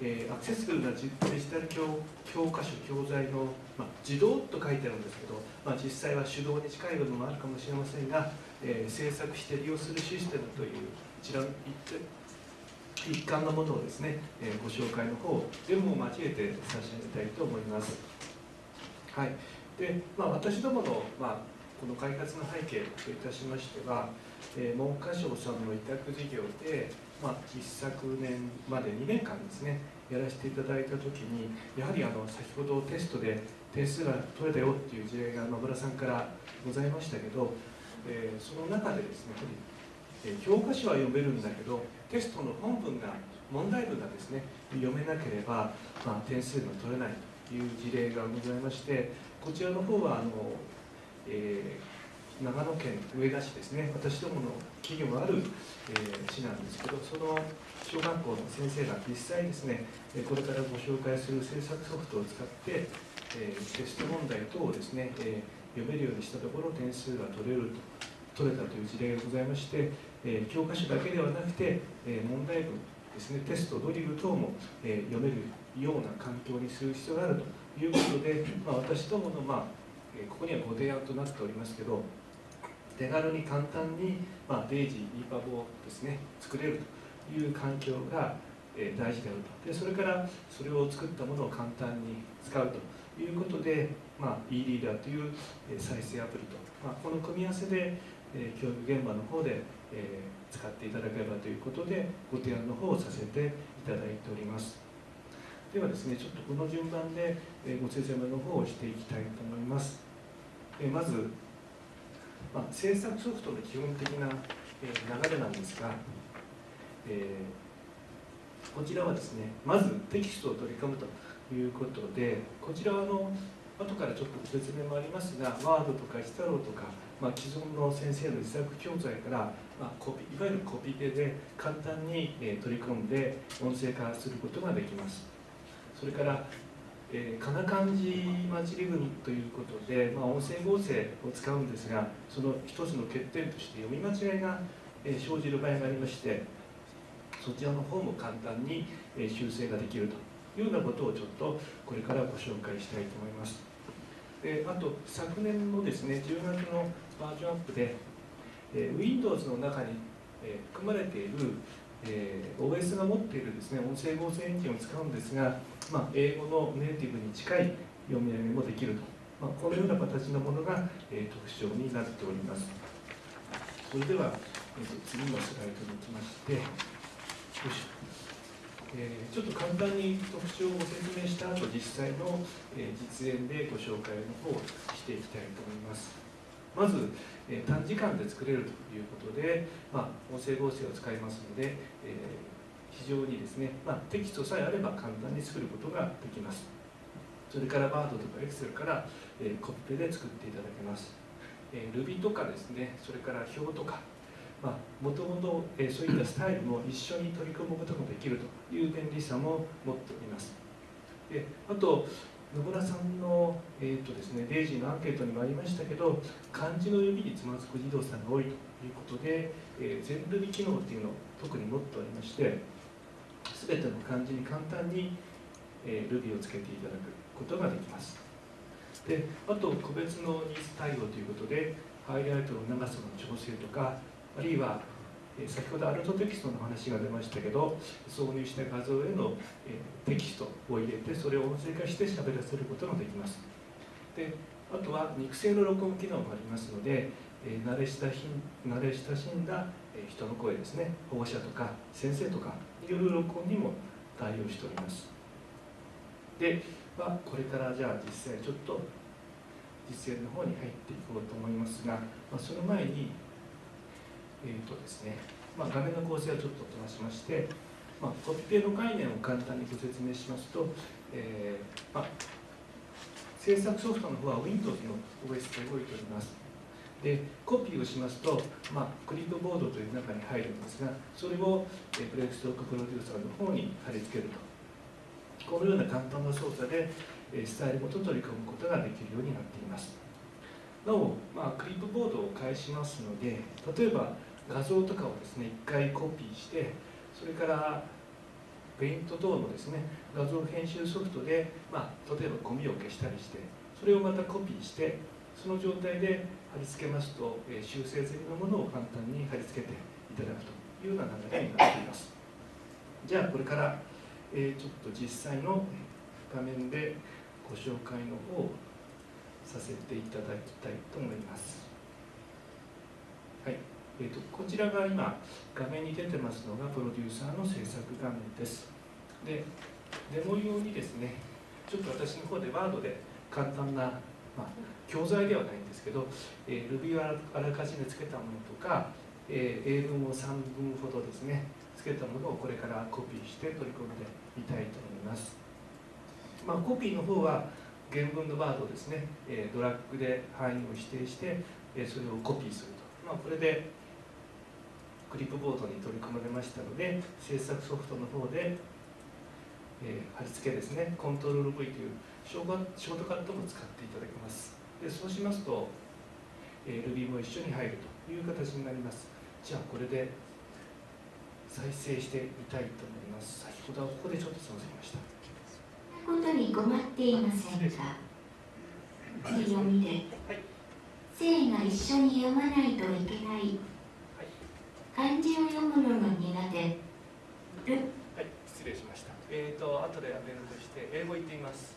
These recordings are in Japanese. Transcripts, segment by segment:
えー、アクセスブルなデジタル教教科書教材の、まあ、自動と書いてあるんですけど、まあ、実際は手動に近い部分もあるかもしれませんが、えー、制作して利用するシステムという一覧一環のものをですね、えー、ご紹介の方全部を交えて差し上げたいと思います。はいでまあ、私どもの、まあ、この開発の背景といたしましては、えー、文科省さんの委託事業で、まあ、一昨年まで2年間ですねやらせていただいた時にやはりあの先ほどテストで点数が取れたよっていう事例が野村さんからございましたけど、えー、その中でですねやはり、教科書は読めるんだけどテストの本文が問題文がですね読めなければ、まあ、点数が取れないという事例がございましてこちらの方はあの、えー長野県上田市ですね。私どもの企業がある、えー、市なんですけどその小学校の先生が実際ですねこれからご紹介する制作ソフトを使って、えー、テスト問題等をですね、えー、読めるようにしたところ点数が取れると取れたという事例がございまして、え、教科書だけではなくて、え問題文ですねテストドリル等も、え読めるような環境にする必要があるということで、まあ、私どもの、まあ、ここにはご提案となっておりますけど手軽に簡単に、まあ、デイジー、リーパボをですね作れるという環境が、えー、大事であると。でそれからそれを作ったものを簡単に使うということで、まあ、e リーダーという、えー、再生アプリと、まあ、この組み合わせで、えー、教育現場の方で、えー、使っていただければということでご提案の方をさせていただいております。ではですねちょっとこの順番で、えー、ご説明の方をしていきたいと思います、えー、まずまあ、制作ソフトの基本的な、え流れなんですが、えー、こちらはですねまずテキストを取り込むということでこちらはあの後からちょっとご説明もありますがワードとかヒタローとか、まあ、既存の先生の自作教材から、まあ、コピいわゆるコピペで簡単に、え取り込んで音声化することができます。それからえー、かな漢字混じり組ということで、まあ、音声合成を使うんですがその一つの欠点として読み間違いが、えー、生じる場合がありましてそちらの方も簡単に、えー、修正ができるというようなことをちょっとこれからご紹介したいと思います。であと昨年のですね10月のバージョンアップで、えー、Windows の中に、えー、含まれているえー、OS が持っているですね音声合成エンジンを使うんですが、まあ、英語のネイティブに近い読み上げもできると、まあ、このような形のものが、えー、特徴になっております。それでは、えー、と次のスライドに行きましてよいしょ。えー、ちょっと簡単に特徴をご説明した後実際の、えー、実演でご紹介の方をしていきたいと思います。まずえ短時間で作れるということで、まあ、音声合成を使いますので、え非常にですね、まあ、テキストさえあれば簡単に作ることができます。それからバードとかエクセルから、えコピペで作っていただけます、え Ruby とかですねそれから表とかもともとそういったスタイルも一緒に取り組むことができるという便利さも持っております。であと野村さんの、えーとですね、レイジーのアンケートにもありましたけど漢字の読みにつまずく児童さんが多いということで、えー、全ルビ機能っていうのを特に持っておりまして全ての漢字に簡単に、えー、ルビをつけていただくことができます。であと個別のニーズ対応ということでハイライトの長さの調整とかあるいは先ほどアルトテキストの話が出ましたけど挿入した画像へのテキストを入れてそれを音声化して喋らせることができます。であとは肉声の録音機能もありますので慣れ親し慣れ親しんだ人の声ですね。保護者とか先生とかによる録音にも対応しております。で、まあ、これからじゃあ実際ちょっと実演の方に入っていこうと思いますが、まあ、その前にえーとですねまあ、画面の構成はちょっと飛ばしまして、まあ、コピペの概念を簡単にご説明しますと、えーまあ、制作ソフトの方は Windows の OS で動いております。でコピーをしますと、まあ、クリップボードという中に入るんですがそれを、えー、ブレイクストックプロデューサーの方に貼り付けると。このような簡単な操作で、えー、スタイルごと取り込むことができるようになっています。なお、まあ、クリップボードを返しますので例えば画像とかをですね一回コピーしてそれからペイント等のですね画像編集ソフトで、まあ、例えばゴミを消したりしてそれをまたコピーしてその状態で貼り付けますと、え修正済みのものを簡単に貼り付けていただくというような流れになっています。じゃあこれから、えちょっと実際の画面でご紹介の方をさせていただきたいと思います。はい。えーと、こちらが今画面に出てますのがプロデューサーの制作画面です。でデモ用にですねちょっと私の方でワードで簡単な、まあ、教材ではないんですけど、えー、Ruby をあらかじめつけたものとか、えー、英文を3文ほどですねつけたものをこれからコピーして取り込んでみたいと思います、まあ、コピーの方は原文のワードですね、え、ドラッグで範囲を指定して、えそれをコピーすると、まあ、これでクリップボードに取り込まれましたので制作ソフトの方で、え、貼り付けですね。コントロール V というショートカットも使っていただけます。でそうしますと、えー、Ruby も一緒に入るという形になります。じゃあこれで再生してみたいと思います。先ほどはここでちょっとつまずきました。ことに困っていませんか？読みで、が一緒に読まないといけない。漢字を読むのが苦手。はい。失礼しました。えっ、ー、と後でアベルとして英語言ってみます。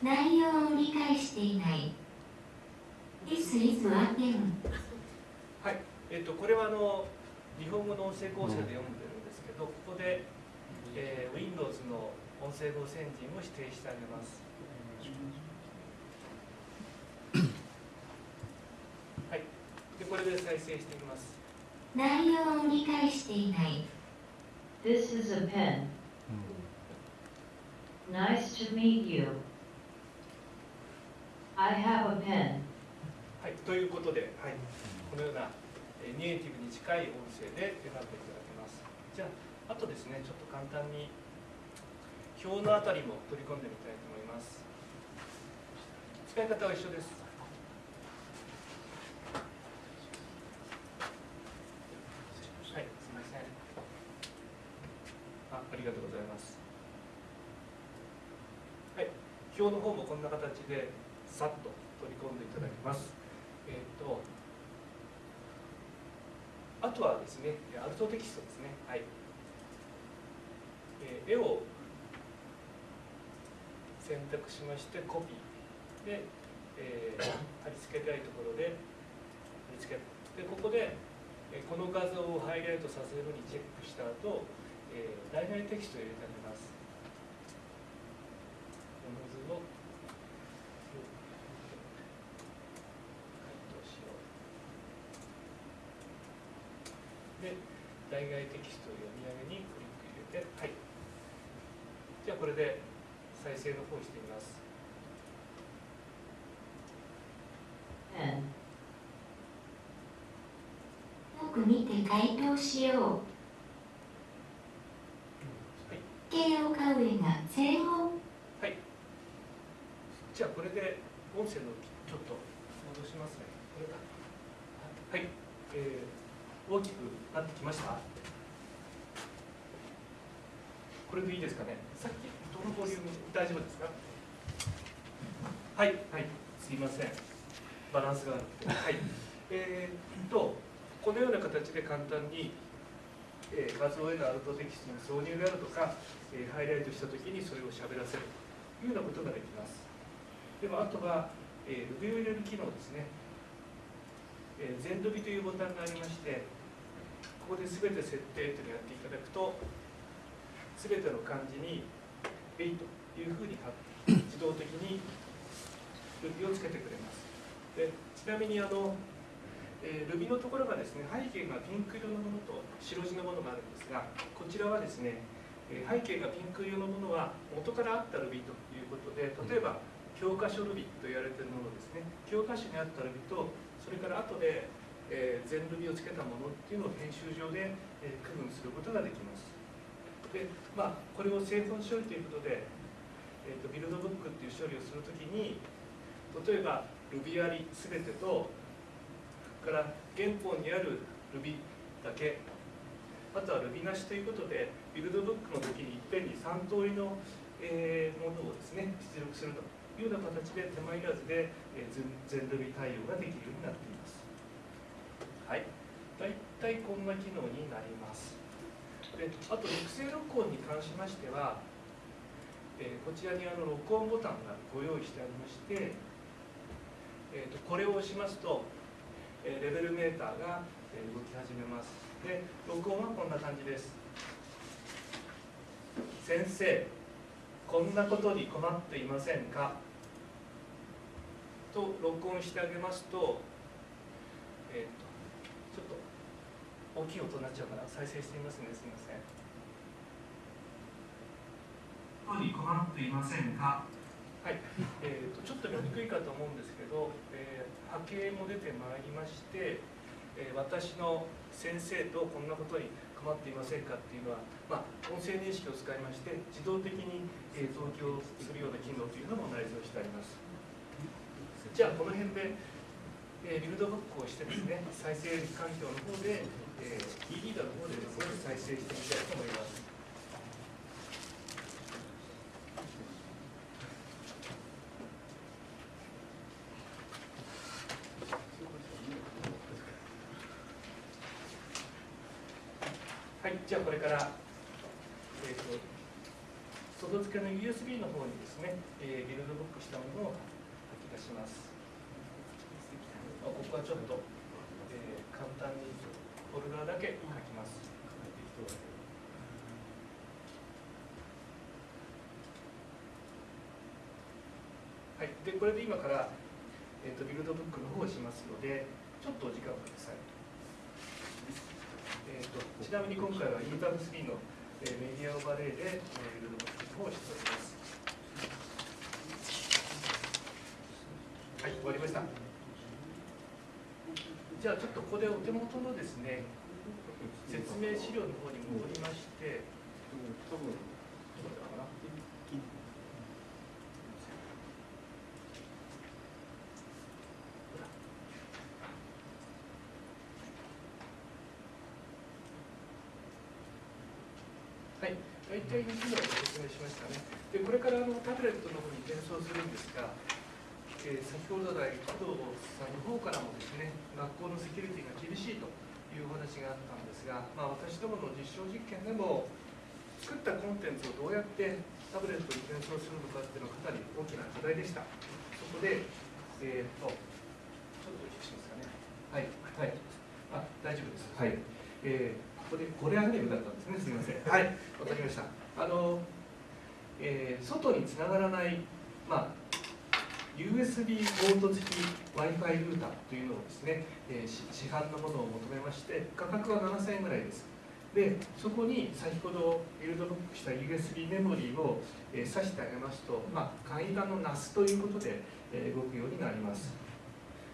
内容を理解していない。This is はい。えっ、ー、とこれはあの日本語の音声構成で読んでるんですけど、ここで、えー、Windows の音声合成エンジンを指定してあげます。これで再生してみます。内容を理解していない。This is a pen. Nice to meet you. I have a pen. はい、ということで、はい、このようなネイティブに近い音声で選んでいただけます。じゃああとですねちょっと簡単に表のあたりも取り込んでみたいと思います。使い方は一緒です。はいすみません。あありがとうございます。はい表の方もこんな形でさっと取り込んでいただきます。えっ、ー、とあとはですねアルトテキストですね。はい、絵を選択しましてコピーで、えー、貼り付けたいところで貼り付けでここでこの画像をハイライトさせるにチェックした後えー、代替テキストを入れてあげます。この図を回答しよう。で、代替テキストを読み上げにクリック入れて、はい。じゃあこれで再生の方をしてみます。よく見て回答しよう。形を買う絵が正方はい。じゃあこれで音声のちょっと戻しますね。これかはい、えー、大きくなってきましたこれでいいですかね？さっきどのボリューム？大丈夫ですか？はい。はい。すいません。バランスがあるはい。えー、っとこのような形で簡単にえー、画像へのアウトテキストの挿入であるとか、えー、ハイライトした時にそれを喋らせるというようなことができます。でもあとは、えー、上を入れる機能ですね、えー、全 Ruby というボタンがありましてここで全て設定というのをやっていただくと全ての漢字に「えい」というふうに自動的に指をつけてくれます。でちなみにあのえー、Ruby のところがですね背景がピンク色のものと白地のものがあるんですがこちらはですね背景がピンク色のものは元からあった Ruby ということで例えば教科書 Ruby と言われているものですね。教科書にあった Ruby とそれから後で、え、全 Ruby をつけたものっていうのを編集上で、え、区分することができます。でまあこれを製本処理ということで、えーと、ビルドブックっていう処理をするときに例えば Ruby あり全てとから原本にある Ruby だけあとは Ruby なしということでビルドブックの時にいっぺんに3通りの、えーものをですね出力するというような形で手間いらずで、えー全全 Ruby 対応ができるようになっています。はい。大体こんな機能になります。であと育成録音に関しましては、えーこちらにあの録音ボタンがご用意してありまして、えーとこれを押しますと、えーレベルメーターが動き始めます。で録音はこんな感じです。先生こんなことに困っていませんか？と録音してあげますとえっ、とちょっと大きい音になっちゃうから再生してみますねすみません。ことに困っていませんか？はい、えー、とちょっと見にくいかと思うんですけど、えー波形も出てまいりまして、えー私の先生とこんなことに困っていませんかっていうのは、まあ、音声認識を使いまして自動的に、えー同期をするような機能というのも内蔵してあります。じゃあこの辺で、えービルドバックをしてですね再生環境の方で、えー、e リーダーの方でですね再生してみたいと思いますはい、じゃあこれから、えー、と外付けの USB の方にですね、えービルドブックしたものを書き出します。あここはちょっと、えー簡単にフォルダだけ書きます。はい、でこれで今から、えー、とビルドブックの方をしますので、ちょっとお時間をください。えー、とちなみに今回は EW3 の、えーメディアオーバーレイで、えー、ビルドブックの方をしております。はい、終わりました。じゃあちょっとここでお手元のですね、説明資料の方に戻りまして、はい、大体の機能を説明しましたね。で、これからあのタブレットの方に転送するんですが、えー先ほど来、工藤さんの方からもですね、学校のセキュリティが厳しいというお話があったんですが、まあ、私どもの実証実験でも、作ったコンテンツをどうやってタブレットに転送するのかっていうのはかなり大きな課題でした。そこで、えーっと、ちょっとお聞きしますかね。はい、はい。あ、大丈夫です。はい。えーここでこれアニメだったんですね。すみません。はい、わかりました。あの、えー外につながらない、まあ、USB ポート付き Wi-Fi ルーターというのをですね、えー市販のものを求めまして、価格は7000円ぐらいです。で、そこに先ほどビルドブックした USB メモリーを、えー挿してあげますと、まあ、簡易版の NAS ということで、えー動くようになります。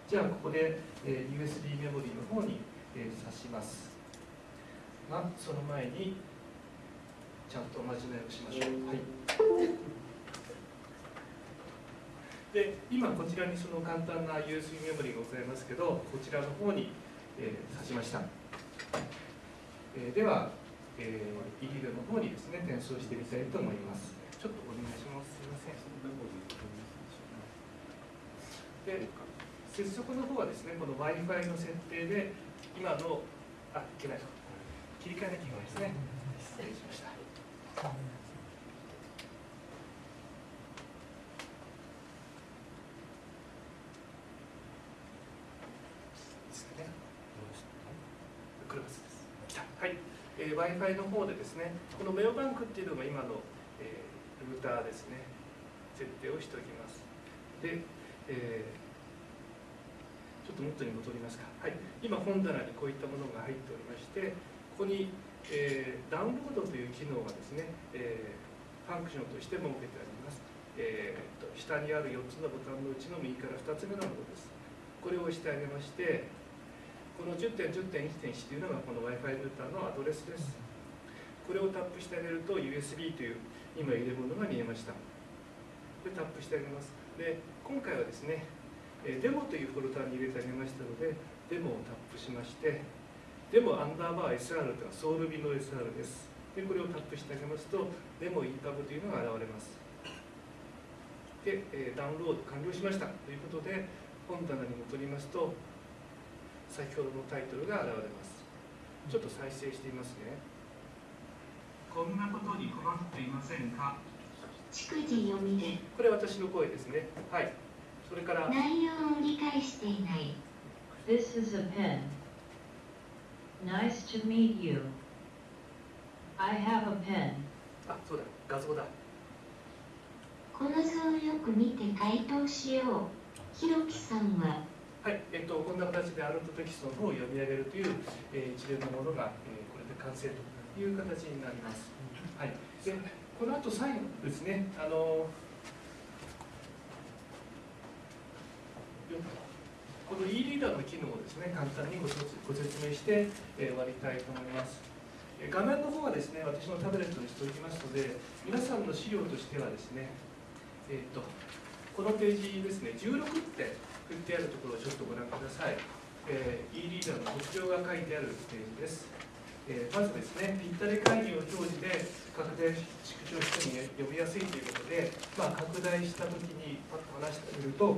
じゃあ、ここで、えー USB メモリーの方に、えー挿します。が、その前に、ちゃんとおまじないをしましょう。はい。で今こちらにその簡単な USB メモリーがございますけどこちらの方に、えー挿しました、えーでは、えー、イリルの方にですね転送してみたいと思います。ちょっとお願いします。すいません。で接続の方はですねこの w i f i の設定で今のあいけない。切り替えなきゃいけないですね失礼しましたですかね。クラスです。来たはい。えー、Wi-Fi の方でですね、このメオバンクっていうのが今の、えールーターですね、設定をしておきます。で、えーちょっと元に戻りますか。はい。今本棚にこういったものが入っておりまして、ここに、えーダウンロードという機能がですね、えーファンクションとして設けてあります。えーと下にある4つのボタンのうちの右から2つ目のものです。これを押してあげまして、この10.10.1.1というのがこの Wi-Fi ルーターのアドレスです。これをタップしてあげると USB という今入れ物が見えました。で、タップしてあげます。で、今回はですね、デモというフォルダに入れてあげましたので、デモをタップしまして、デモアンダーバー SR というのはソウル便の SR ですでこれをタップしてあげますとデモ EPUB というのが現れますで、ダウンロード完了しましたということで本棚に戻りますと先ほどのタイトルが現れます。ちょっと再生してみますね。こんなことに困っていませんか？逐次読みで。これ私の声ですね。はい。それから。内容を理解していない。This is a pen. Nice to meet you. I have a pen. あそうだ。画像だ。この図をよく見て回答しよう。ひろきさんははい、えっと、こんな形でアルトテキストの方を読み上げるという、えー一連のものが、えーこれで完成という形になります。はい、でこの後最後ですね、あのこの e リーダーの機能をですね、簡単にご説明して、えー終わりたいと思います。画面の方はですね、私のタブレットにしておきますので、皆さんの資料としてはですね、えっとこのページですね、16って振ってあるところをちょっとご覧ください。えー e リーダーの特徴が書いてあるページです。えーまずですね、ぴったり会議を表示で拡大縮小してに読みやすいということで、まあ、拡大したときにパッと話してみると、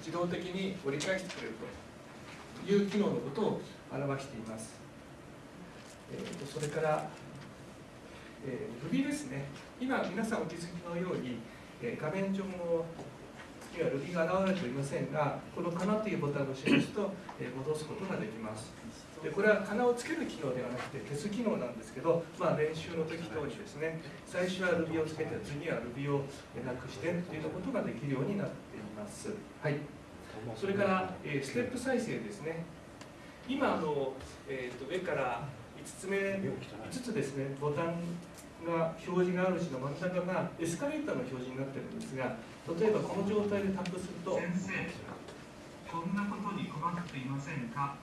自動的に折り返してくれるという機能のことを表しています。えーとそれから、えー、Ruby ですね、今皆さんお気づきのように、えー画面上のには Ruby が現れておりませんが、この「かな」というボタンを押しますと、えー戻すことができます。でこれはかなをつける機能ではなくて消す機能なんですけど、まあ、練習の時等にですね最初は Ruby をつけて次は Ruby をなくしてということができるようになっています。はい、それから、えーステップ再生ですね今あの、えー、と上から5つ目5つですねボタンが表示があるうちの真ん中がエスカレーターの表示になってるんですが例えばこの状態でタップすると先生、こんなことに困っていませんか？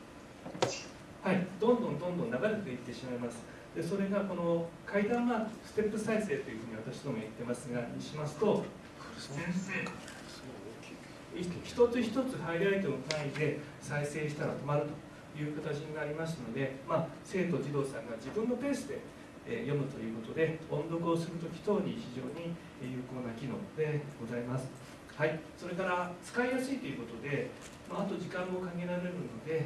はい、どんどんどんどん流れていってしまいます。でそれがこの階段マーク、ステップ再生というふうに私ども言ってますが、にしますと、先生、い一つ一つハイライトの単位で再生したら止まるという形になりますので、まあ、生徒、児童さんが自分のペースで、えー読むということで、音読をするとき等に非常に有効な機能でございます。はい、それから使いやすいということで、まあ、あと時間も限られるので、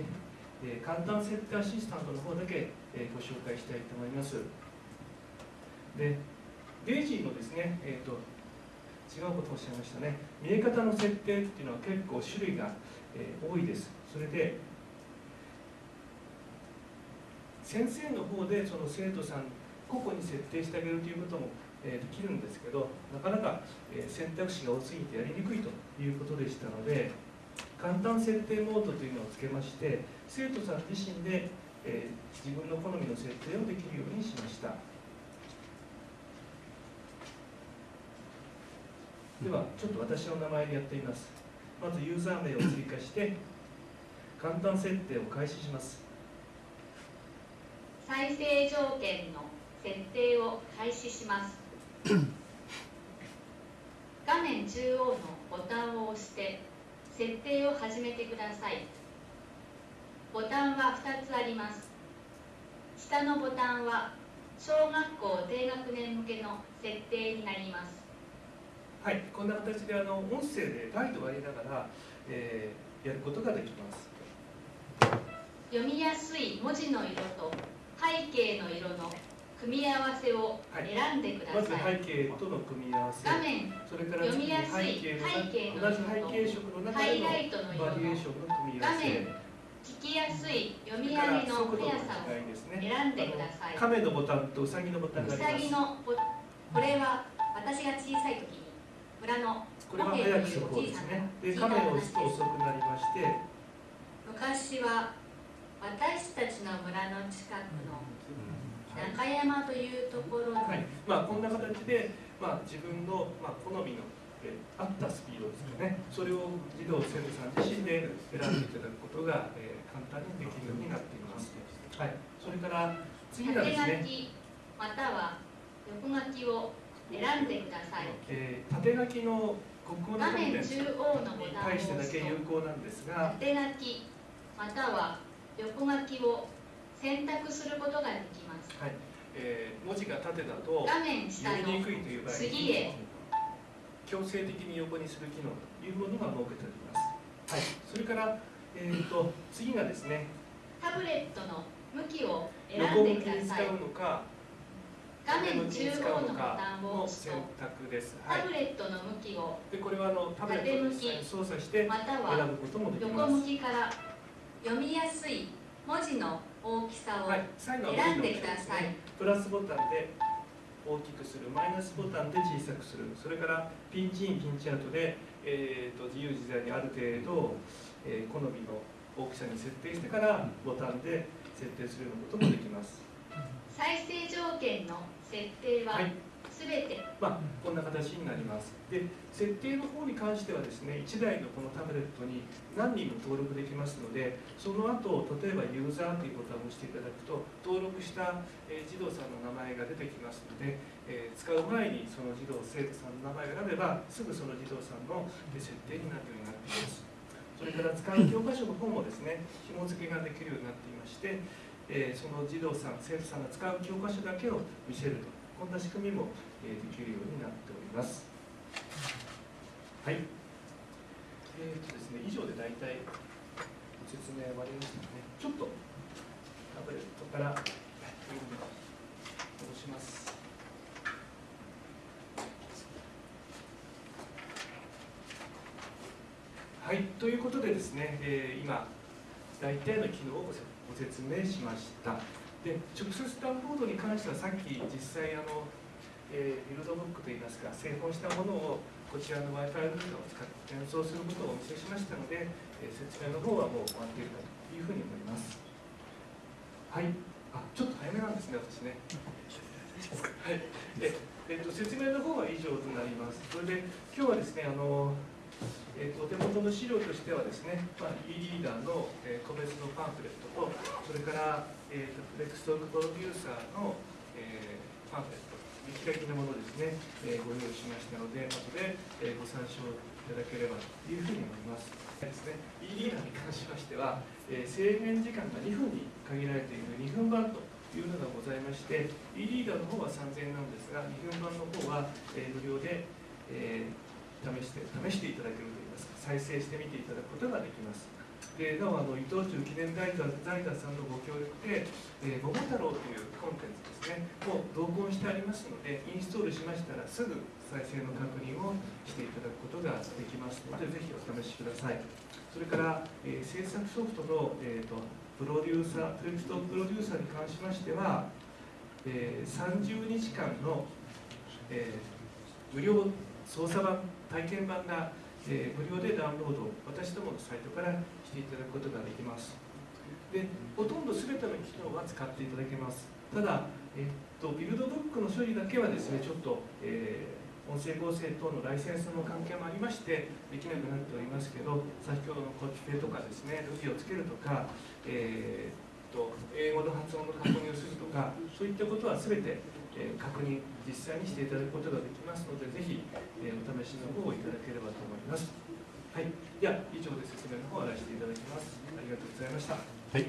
えー簡単設定アシスタントの方だけ、えーご紹介したいと思います。で、デイジーのですね、えー、と違うことをおっしゃいましたね。見え方の設定っていうのは結構種類が、えー多いです。それで、先生の方でその生徒さん個々に設定してあげるということも、えできるんですけど、なかなか、え選択肢が多すぎてやりにくいということでしたので、簡単設定モードというのをつけまして、生徒さん自身で、え自分の好みの設定をできるようにしました。では、ちょっと私の名前でやってみます。まずユーザー名を追加して、簡単設定を開始します。再生条件の設定を開始します。画面中央のボタンを押して設定を始めてください。ボタンは2つあります。下のボタンは小学校低学年向けの設定になります。はい、こんな形であの音声でガイドをやりながら、えーやることができます。読みやすい文字の色と背景の色の組み合わせを選んでくだまずさい、背景との組み合わせ、画面それから読みやすい背景の同じ背景色の中でのバリエーのションの組み合わせ、聞きやすい読み上げの速さを。選んでください。亀のボタンとウサギのボタンうがあります。さぎのボこれは私が小さい時に村のこれは早く速報ですね。で、亀を押すと遅くなりまして、昔は私たちの村の近くの中山というところに、はい、まあこんな形で、まあ自分のまあ好みのえー合ったスピードですかね。それを児童生徒さん自身で選んでいただくことが、えー簡単にできるようになっています。はい。それから次がですね、きまたは横書きを選んでくださいえー縦書きの国語の画面に対してだけ有効なんですが、縦書きまたは横書きを選択することができますはいえー文字が縦だと画面下読みにのくいという場合次へ強制的に横にする機能というものが設けております。はい、それから、えー、と次がですね、タブレットの向きを選んでくださいに使うのか、画面中使うの央のボタかンをの押すと選択です。はいタブ。レットの向きをでこれはあのタブレットを操作してまた選はぶこともでき横ます。向きから読みやすい文字の大きさを選んでください、プラスボタンで大きくする、マイナスボタンで小さくする、それからピンチイン、ピンチアウトで、えー、と自由自在にある程度、えー好みの大きさに設定してからボタンで設定するようなこともできます。再生条件の設定ははい、すべてまあ、こんな形になります。で、設定の方に関してはですね、1台のこのタブレットに何人も登録できますので、その後、例えばユーザーというボタンを押していただくと、登録した、えー児童さんの名前が出てきますので、えー使う前にその児童、生徒さんの名前が選べば、すぐその児童さんのえー設定になるようになっています。それから使う教科書の方もですね、紐付けができるようになっていまして、えーその児童さん、生徒さんが使う教科書だけを見せると、こんな仕組みも、えーできるようになっております。はい。えーとですね、以上で大体ご説明終わりましたね。ちょっとタブレットから戻します。はい、ということでですね、えー今、大体の機能をごせご説明しました。で、直接ダウンロードに関してはさっき実際あの、えービルドブックといいますか、製本したものをこちらの Wi-Fi ルーターを使って転送することをお見せしましたので、えー説明の方はもう終わっているかというふうに思います。はい、あちょっと早めなんですね、私ね。はい、でえっと説明の方は以上となります。それで今日はですね、あのえーとお手元の資料としてはですね、まあ、e リーダーの、え個別のパンフレットと、それから、えーとフレックストークプロデューサーの、えーパンフレット、見開きのものですね、えーご用意しましたので、後で、えーご参照いただければというふうに思います。ですね、e リーダーに関しましては、えー制限時間が2分に限られている2分版というのがございまして、e リーダーの方は3000円なんですが、2分版の方は、えー無料で、えー試して試していただける、再生してみていただくことができます。でなおあの伊藤忠記念財団財団さんのご協力で、えー、桃太郎というコンテンツですね、を同梱してありますので、インストールしましたらすぐ再生の確認をしていただくことができますので、ぜひお試しください。それから、えー制作ソフトの、えー、とプロデューサー、フレクストプロデューサーに関しましては、えー30日間の、えー無料操作版、体験版が、えー無料でダウンロード私どものサイトからしていただくことができます。で、ほとんど全ての機能は使っていただけます。ただ、えっと、ビルドブックの処理だけはですね、ちょっと、えー音声合成等のライセンスの関係もありまして、できなくなっておりますけど、先ほどのコピペとかですね、ルビをつけるとか、えーっと英語の発音の確認をするとか、そういったことはすべて、えー確認、実際にしていただくことができますので、ぜひ、えーお試しの方をいただければと思います。はい、では以上で説明の方を終わらせていただきます。ありがとうございました。はい、